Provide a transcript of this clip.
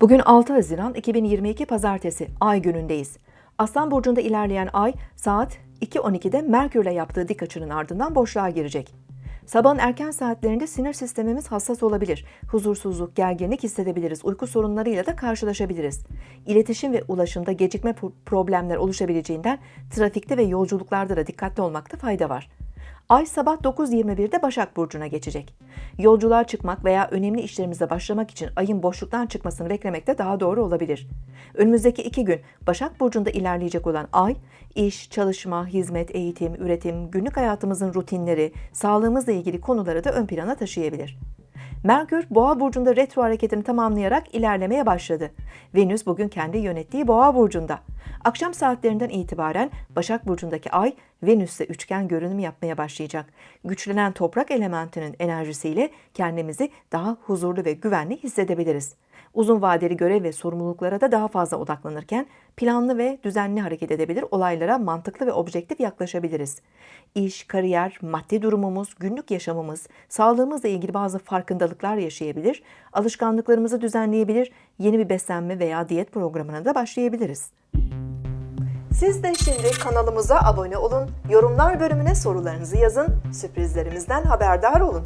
Bugün 6 Haziran 2022 Pazartesi Ay günündeyiz. Aslan burcunda ilerleyen Ay saat 2.12'de Merkürle yaptığı dik açının ardından boşluğa girecek. Sabahın erken saatlerinde sinir sistemimiz hassas olabilir. Huzursuzluk, gerginlik hissedebiliriz. Uyku sorunlarıyla da karşılaşabiliriz. İletişim ve ulaşımda gecikme pro- problemler oluşabileceğinden trafikte ve yolculuklarda da dikkatli olmakta fayda var. Ay sabah 9.21'de Başak Burcu'na geçecek. Yolculuğa çıkmak veya önemli işlerimize başlamak için ayın boşluktan çıkmasını beklemek de daha doğru olabilir. Önümüzdeki iki gün Başak Burcu'nda ilerleyecek olan ay, iş, çalışma, hizmet, eğitim, üretim, günlük hayatımızın rutinleri, sağlığımızla ilgili konuları da ön plana taşıyabilir. Merkür, Boğa burcunda retro hareketini tamamlayarak ilerlemeye başladı. Venüs bugün kendi yönettiği Boğa burcunda. Akşam saatlerinden itibaren Başak burcundaki Ay, Venüs'te üçgen görünüm yapmaya başlayacak. Güçlenen toprak elementinin enerjisiyle kendimizi daha huzurlu ve güvenli hissedebiliriz. Uzun vadeli görev ve sorumluluklara da daha fazla odaklanırken planlı ve düzenli hareket edebilir, olaylara mantıklı ve objektif yaklaşabiliriz. İş, kariyer, maddi durumumuz, günlük yaşamımız, sağlığımızla ilgili bazı farkındalıklar yaşayabilir, alışkanlıklarımızı düzenleyebilir, yeni bir beslenme veya diyet programına da başlayabiliriz. Siz de şimdi kanalımıza abone olun, yorumlar bölümüne sorularınızı yazın, sürprizlerimizden haberdar olun.